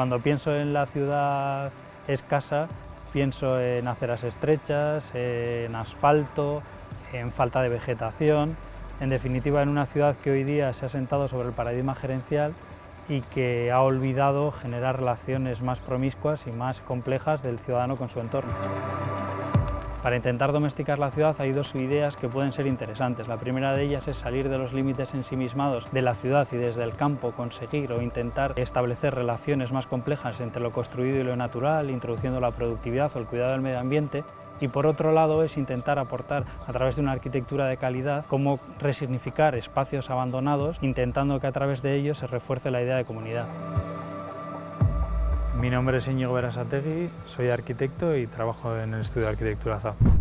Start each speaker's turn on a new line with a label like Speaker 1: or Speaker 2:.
Speaker 1: Cuando pienso en la ciudad escasa, pienso en aceras estrechas, en asfalto, en falta de vegetación, en definitiva en una ciudad que hoy día se ha sentado sobre el paradigma gerencial y que ha olvidado generar relaciones más promiscuas y más complejas del ciudadano con su entorno. Para intentar domesticar la ciudad hay dos ideas que pueden ser interesantes. La primera de ellas es salir de los límites ensimismados de la ciudad y desde el campo conseguir o intentar establecer relaciones más complejas entre lo construido y lo natural, introduciendo la productividad o el cuidado del medio ambiente. Y por otro lado es intentar aportar a través de una arquitectura de calidad cómo resignificar espacios abandonados, intentando que a través de ellos se refuerce la idea de comunidad. Mi nombre es Íñigo Berasategui, soy arquitecto y trabajo en el estudio de arquitectura ZAP.